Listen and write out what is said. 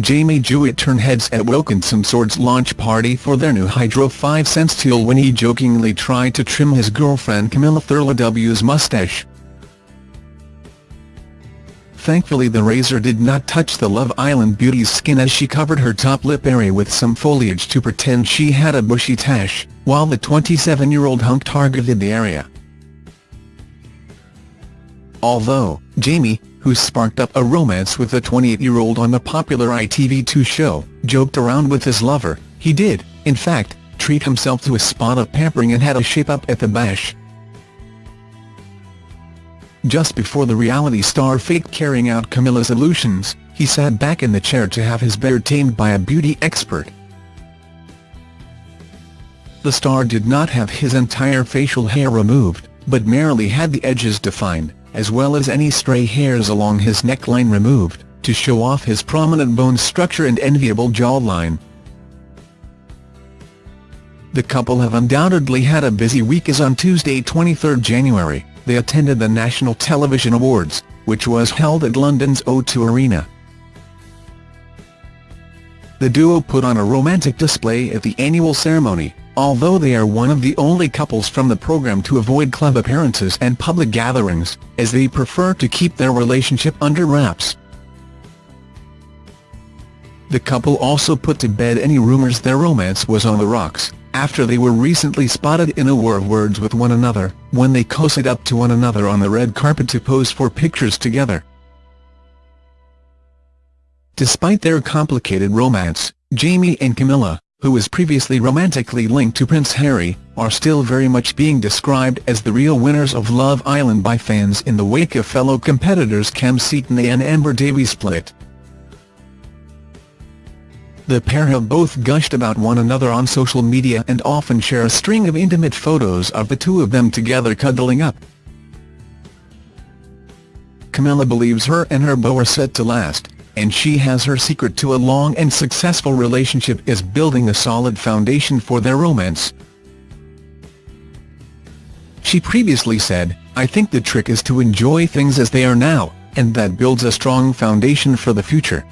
Jamie Jewitt turned heads at Wilkinson Swords launch party for their new Hydro 5 Sense tool when he jokingly tried to trim his girlfriend Camilla Thurlow W's mustache. Thankfully the razor did not touch the Love Island beauty's skin as she covered her top lip area with some foliage to pretend she had a bushy tash, while the 27-year-old hunk targeted the area. Although, Jamie, who sparked up a romance with the 28-year-old on the popular ITV2 show, joked around with his lover, he did, in fact, treat himself to a spot of pampering and had a shape-up at the bash. Just before the reality star faked carrying out Camilla's illusions, he sat back in the chair to have his beard tamed by a beauty expert. The star did not have his entire facial hair removed, but merely had the edges defined, as well as any stray hairs along his neckline removed, to show off his prominent bone structure and enviable jawline. The couple have undoubtedly had a busy week as on Tuesday 23 January, they attended the National Television Awards, which was held at London's O2 Arena. The duo put on a romantic display at the annual ceremony, although they are one of the only couples from the programme to avoid club appearances and public gatherings, as they prefer to keep their relationship under wraps. The couple also put to bed any rumours their romance was on the rocks, after they were recently spotted in a war of words with one another, when they cozied up to one another on the red carpet to pose for pictures together. Despite their complicated romance, Jamie and Camilla, who was previously romantically linked to Prince Harry, are still very much being described as the real winners of Love Island by fans in the wake of fellow competitors Kem Cetinay and Amber Davies split. The pair have both gushed about one another on social media and often share a string of intimate photos of the two of them together cuddling up. Camilla believes her and her beau are set to last, and she has her secret to a long and successful relationship is building a solid foundation for their romance. She previously said, I think the trick is to enjoy things as they are now, and that builds a strong foundation for the future.